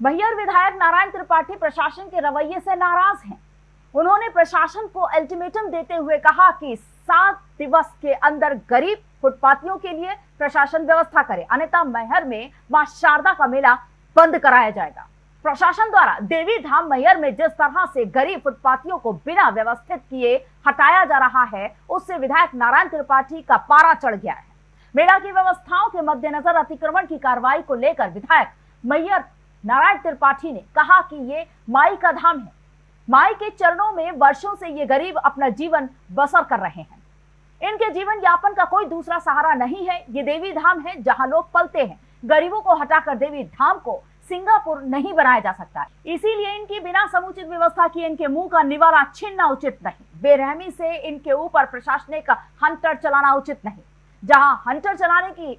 मैयर विधायक नारायण त्रिपाठी प्रशासन के रवैये से नाराज़ हैं। उन्होंने प्रशासन को अल्टीमेटम देते हुए कहा कि सात दिवस के अंदर गरीब फुटपाथियों के लिए प्रशासन व्यवस्था करे। अन्यथा मैहर में माँ शारदा का मेला बंद कराया जाएगा। प्रशासन द्वारा देवी धाम मैहर में जिस तरह से गरीब फुटपाथियों को बिना व्यवस्थित किए हटाया जा रहा है, उससे विधायक नारायण त्रिपाठी का पारा चढ़ गया है। मेला की व्यवस्थाओं के मद्देनजर अतिक्रमण की कार्रवाई को लेकर विधायक मैयर नारायण त्रिपाठी ने कहा कि ये माई का धाम है। माई के चरणों में वर्षों से ये गरीब अपना जीवन बसर कर रहे हैं। इनके जीवन यापन का कोई दूसरा सहारा नहीं है। ये देवी धाम है जहाँ लोग पलते हैं। गरीबों को हटाकर देवी धाम को सिंगापुर नहीं बनाया जा सकता। इसीलिए इनकी बिना समुचित व्यवस्था की इनके मुँह का निवाला छीनना उचित नहीं। बेरहमी से इनके ऊपर प्रशासनिक हंटर चलाना उचित नहीं। जहाँ हंटर चलाने की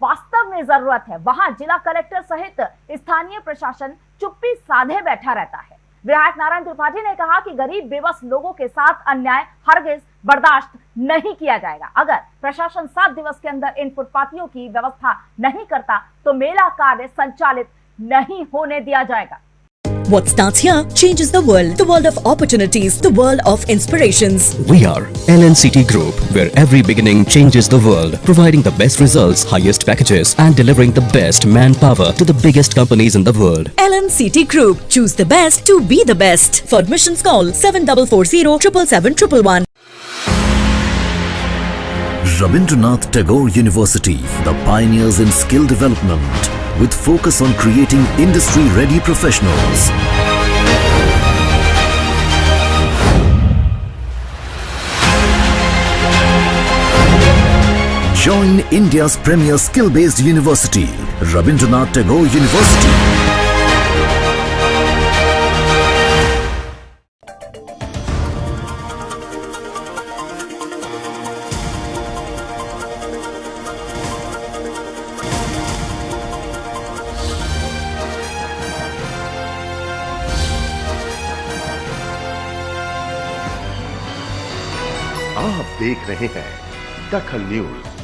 वास्तव में ज़रूरत है। वहाँ जिला कलेक्टर सहित स्थानीय प्रशासन चुप्पी साधे बैठा रहता है। विधायक नारायण त्रिपाठी ने कहा कि गरीब, बेबस लोगों के साथ अन्याय हरगिज बर्दाश्त नहीं किया जाएगा। अगर प्रशासन सात दिवस के अंदर इन फुटपाथियों की व्यवस्था नहीं करता तो मेला कार्य संचालित नहीं होने दिया जाएगा। What starts here changes the world. The world of opportunities, the world of inspirations. We are LNCT Group, where every beginning changes the world, providing the best results, highest packages, and delivering the best manpower to the biggest companies in the world. LNCT Group. Choose the best to be the best. For admissions call 7440 777 Rabindranath Tagore University, the pioneers in skill development, with focus on creating industry-ready professionals. Join India's premier skill-based university, Rabindranath Tagore University. आप देख रहे हैं दखल news.